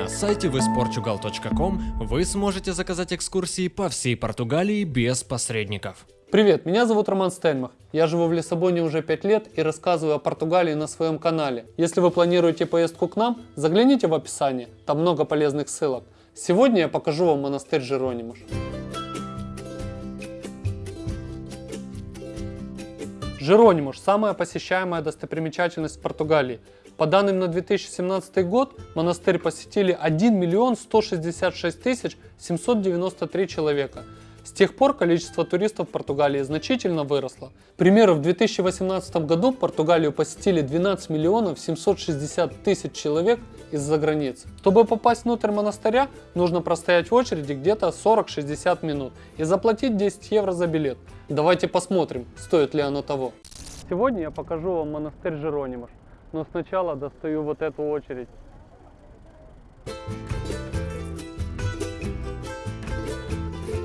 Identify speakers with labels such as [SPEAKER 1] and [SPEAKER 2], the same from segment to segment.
[SPEAKER 1] На сайте visportugal.com вы сможете заказать экскурсии по всей Португалии без посредников.
[SPEAKER 2] Привет, меня зовут Роман Стельмах. Я живу в Лиссабоне уже 5 лет и рассказываю о Португалии на своем канале. Если вы планируете поездку к нам, загляните в описание, там много полезных ссылок. Сегодня я покажу вам монастырь Жеронимуш. Жеронимуш – самая посещаемая достопримечательность в Португалии. По данным на 2017 год, монастырь посетили 1 миллион 166 тысяч 793 человека. С тех пор количество туристов в Португалии значительно выросло. К примеру, в 2018 году Португалию посетили 12 миллионов 760 тысяч человек из-за границы. Чтобы попасть внутрь монастыря, нужно простоять в очереди где-то 40-60 минут и заплатить 10 евро за билет. Давайте посмотрим, стоит ли оно того. Сегодня я покажу вам монастырь Жеронимаш, но сначала достаю вот эту очередь.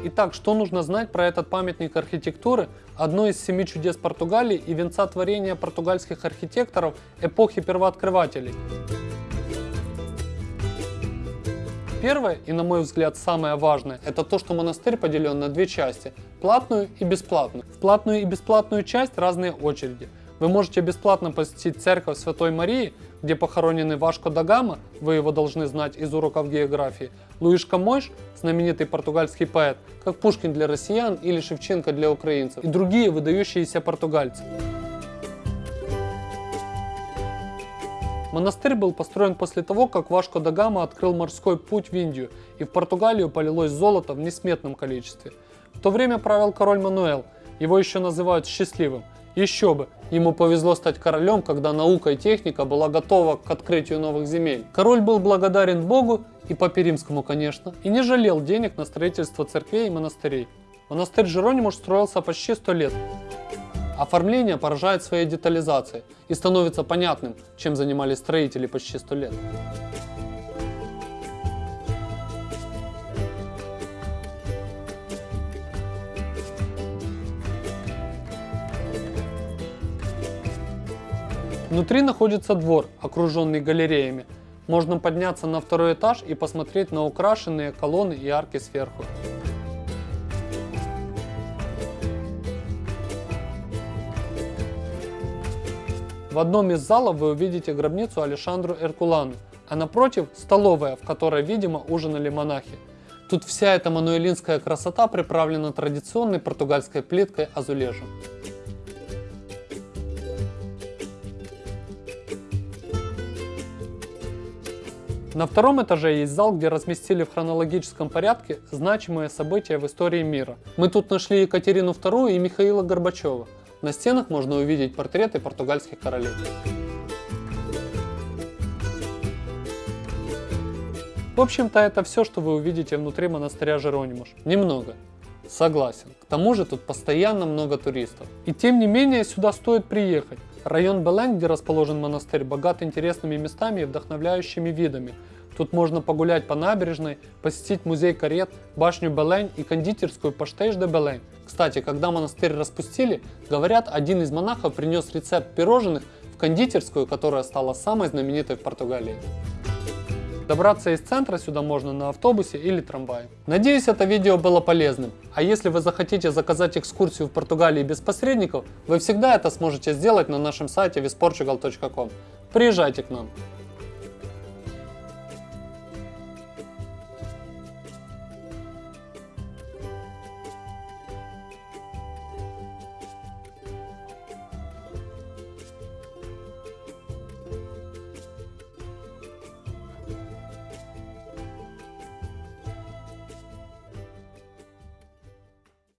[SPEAKER 2] Итак, что нужно знать про этот памятник архитектуры, одно из семи чудес Португалии и венца творения португальских архитекторов эпохи первооткрывателей. Первое, и на мой взгляд самое важное, это то, что монастырь поделен на две части – платную и бесплатную. В платную и бесплатную часть разные очереди. Вы можете бесплатно посетить церковь Святой Марии, где похоронены Вашко да Гама, вы его должны знать из уроков географии, Луиш Камойш, знаменитый португальский поэт, как Пушкин для россиян или Шевченко для украинцев, и другие выдающиеся португальцы. Монастырь был построен после того, как Вашко да Гама открыл морской путь в Индию, и в Португалию полилось золото в несметном количестве. В то время правил король Мануэл, его еще называют счастливым. Еще бы, ему повезло стать королем, когда наука и техника была готова к открытию новых земель. Король был благодарен Богу, и Папе Римскому, конечно, и не жалел денег на строительство церквей и монастырей. Монастырь Жеронимуш строился почти 100 лет. Оформление поражает своей детализацией и становится понятным, чем занимались строители почти 100 лет. Внутри находится двор, окруженный галереями. Можно подняться на второй этаж и посмотреть на украшенные колонны и арки сверху. В одном из залов вы увидите гробницу Алешандру Эркулану, а напротив столовая, в которой, видимо, ужинали монахи. Тут вся эта мануэлинская красота приправлена традиционной португальской плиткой азулежем. На втором этаже есть зал, где разместили в хронологическом порядке значимые события в истории мира. Мы тут нашли Екатерину II и Михаила Горбачева. На стенах можно увидеть портреты португальских королей. В общем-то это все, что вы увидите внутри монастыря Жеронимуш. Немного. Согласен. К тому же тут постоянно много туристов. И тем не менее сюда стоит приехать. Район Белен, где расположен монастырь, богат интересными местами и вдохновляющими видами. Тут можно погулять по набережной, посетить музей карет, башню Белень и кондитерскую Паштейш де Белень. Кстати, когда монастырь распустили, говорят, один из монахов принес рецепт пирожных в кондитерскую, которая стала самой знаменитой в Португалии. Добраться из центра сюда можно на автобусе или трамвае. Надеюсь, это видео было полезным. А если вы захотите заказать экскурсию в Португалии без посредников, вы всегда это сможете сделать на нашем сайте visportugal.com. Приезжайте к нам.